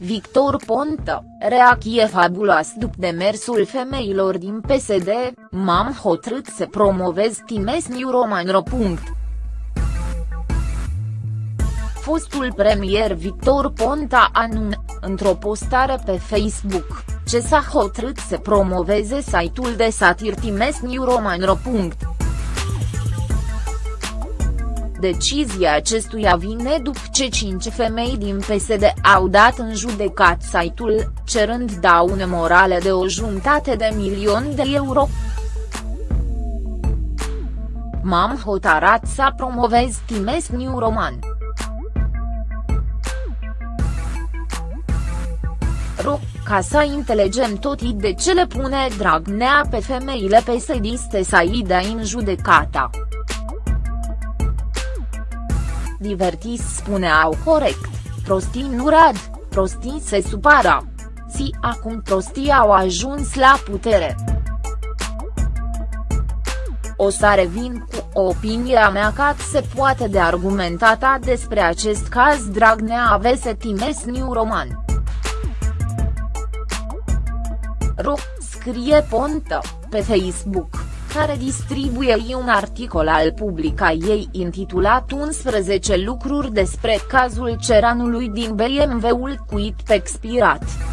Victor Ponta, reacție fabuloasă după demersul femeilor din PSD, m-am hotărât să promovez Times New Roman ro. Fostul premier Victor Ponta anun, într-o postare pe Facebook, ce s-a hotărât să promoveze site-ul de satir Times New Roman ro. Decizia acestuia vine după ce cinci femei din PSD au dat în judecat site-ul, cerând daune morale de o jumătate de milion de euro. M-am hotarat să promovez Times New Roman. Ro, ca să înțelegem tot de ce le pune Dragnea pe femeile pesediste să i dea în judecata. Divertis spuneau corect, prostii nu rad, prostii se supara. Si acum prostii au ajuns la putere. O să revin cu opinia mea ca se poate de argumentata despre acest caz Dragnea avese Times New Roman. Ro, scrie Pontă, pe Facebook care distribuie un articol al publica ei intitulat 11 lucruri despre cazul ceranului din BMW-ul cuit pe expirat.